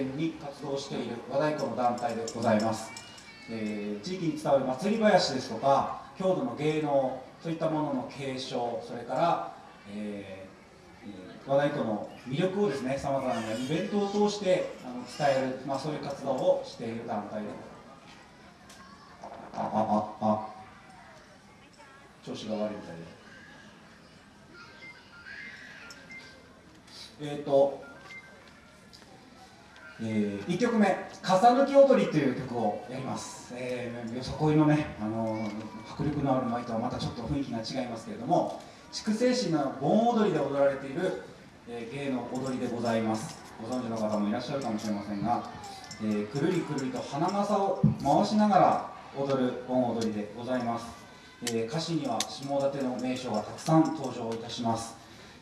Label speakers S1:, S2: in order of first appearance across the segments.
S1: 前に活動している和太鼓の団体でございます、えー、地域に伝わる祭り林ですとか郷土の芸能そういったものの継承それから、えー、和太鼓の魅力をですねさまざまなイベントを通してあの伝える、まあ、そういう活動をしている団体でああああ。調子が悪いみたいで。えっ、ー、とえー、1曲目「重抜き踊り」という曲をやります、えー、よそこいのね、あの、迫力のある舞とはまたちょっと雰囲気が違いますけれども筑西市の盆踊りで踊られている、えー、芸の踊りでございます。ご存知の方もいらっしゃるかもしれませんが、えー、くるりくるりと花笠を回しながら踊る盆踊りでございます、えー、歌詞には下館の名所がたくさん登場いたします。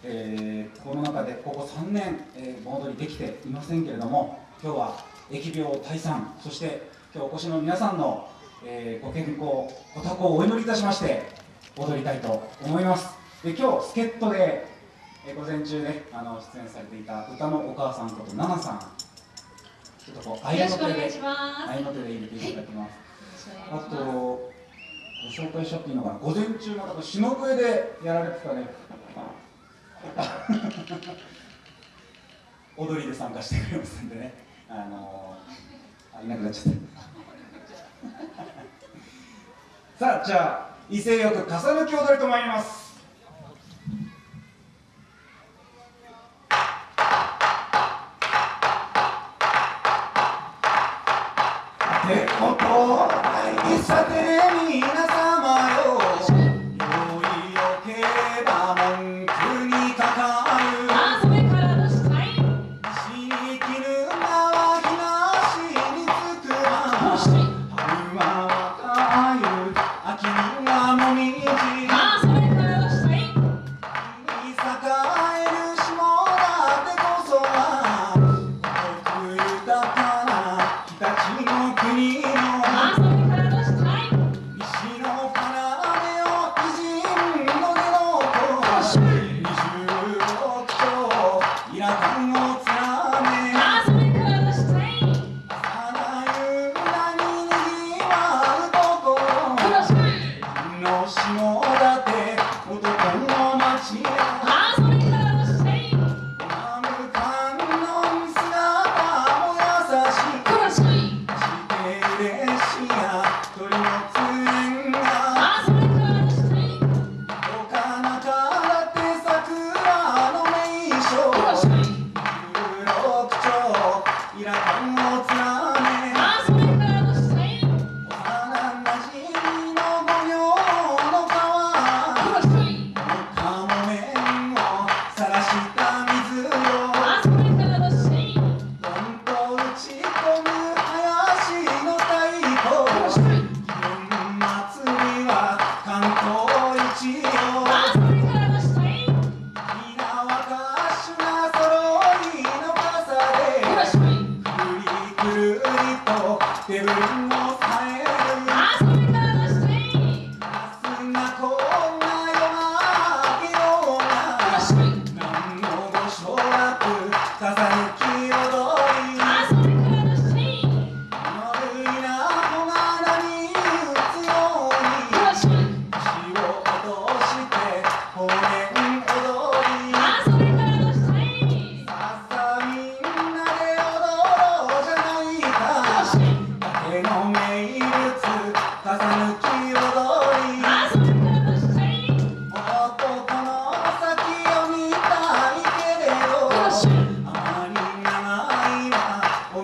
S1: えー、この中でここ3年、えー、盆踊りできていませんけれども今日は疫病退散そして今日お越しの皆さんの、えー、ご健康ご多幸をお祈りいたしまして踊りたいと思います。で今日助っ人で、えー、午前中ねあの出演されていた歌のお母さんこと奈々さんちょっとこう愛の手で愛の手で入れていただきます、はい、あとご紹介しちゃっていいのかな午前中の方篠笛でやられてたね。踊りで参加してくれますんでねあのー、あいなくなっちゃった。さあじゃあ威勢よく重ねき踊りと参ります。ってことさて。
S2: ね street.